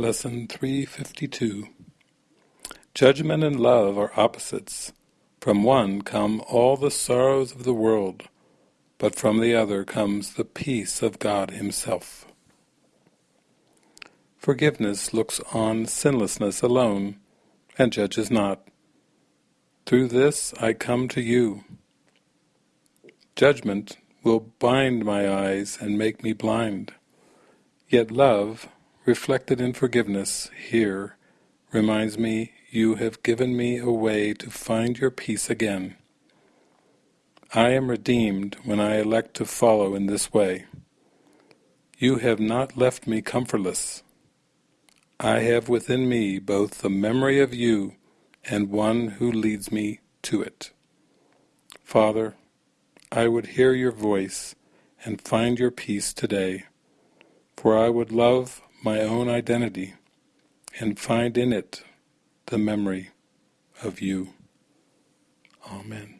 Lesson 352 Judgment and love are opposites. From one come all the sorrows of the world, but from the other comes the peace of God himself. Forgiveness looks on sinlessness alone, and judges not. Through this I come to you. Judgment will bind my eyes and make me blind. Yet love, reflected in forgiveness here, reminds me you have given me a way to find your peace again. I am redeemed when I elect to follow in this way. You have not left me comfortless. I have within me both the memory of you and one who leads me to it. Father, I would hear your voice and find your peace today, for I would love my own identity and find in it the memory of you. Amen.